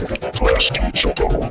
Last 2 shutdown.